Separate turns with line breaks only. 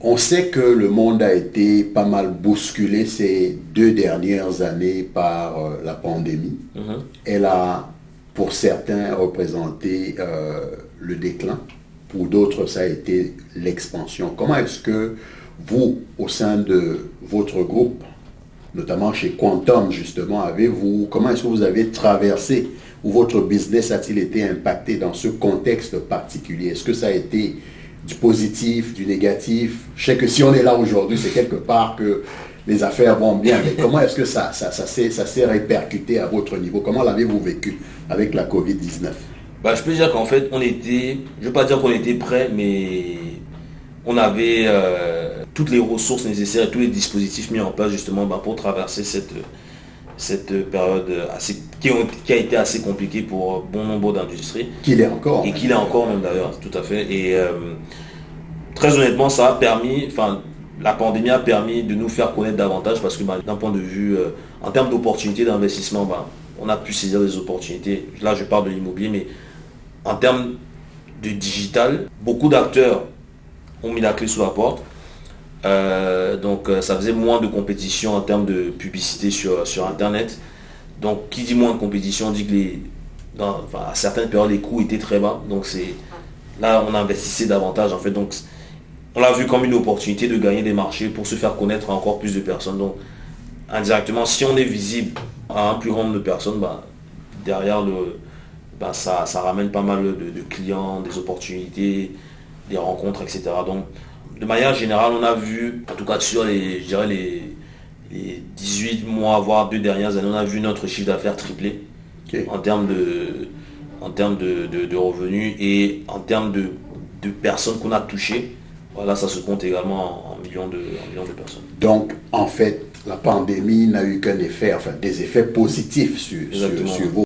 On sait que le monde a été pas mal bousculé ces deux dernières années par euh, la pandémie.
Mhm.
Elle a, pour certains, représenté euh, le déclin. Pour d'autres, ça a été l'expansion. Comment est-ce que vous, au sein de votre groupe, notamment chez Quantum, justement, avez-vous, comment est-ce que vous avez traversé ou votre business a-t-il été impacté dans ce contexte particulier? Est-ce que ça a été du positif, du négatif? Je sais que si on est là aujourd'hui, c'est quelque part que les affaires vont bien, mais comment est-ce que ça, s'est répercuté à votre niveau? Comment l'avez-vous vécu avec la COVID-19
Bah, je peux dire qu'en fait, on était, je ne veux pas dire qu'on était prêt, mais on avait euh, toutes les ressources nécessaires tous les dispositifs mis en place justement bah, pour traverser cette, cette période assez, qui, ont- qui a été assez compliquée pour bon nombre d'industries.
Qu'il est encore
Et qu'il est encore même d'ailleurs, tout à fait. Et euh, très honnêtement, ça a permis, enfin, la pandémie a permis de nous faire connaître davantage parce que bah, d'un point de vue, euh, en termes d'opportunités d'investissement, bah, on a pu saisir des opportunités. Là, je parle de l'immobilier, mais en termes de digital, beaucoup d'acteurs ont mis la clé sous la porte. Euh, donc euh, ça faisait moins de compétition en termes de publicité sur, sur Internet. Donc qui dit moins de compétition dit que les, dans- à certaines périodes les coûts étaient très bas. Donc c'est là on investissait davantage en fait. Donc on l'a vu comme une opportunité de gagner des marchés pour se faire connaître encore plus de personnes. Donc indirectement, si on est visible à un plus grand nombre de personnes, bah, derrière le, bah, ça, ça ramène pas mal de, de clients, des opportunités, des rencontres, etc. Donc de manière générale, on a vu, en tout cas sur les, je dirais les, les 18 mois, voire deux dernières années, on a vu notre chiffre d'affaires tripler en termes de, en termes de, de- de revenus et en termes de, de personnes qu'on a touchées. Voilà, ça se compte également en, millions, de, en millions de personnes.
Donc, en fait, la pandémie n'a eu qu'un effet, enfin des effets positifs sur, sur, sur vous.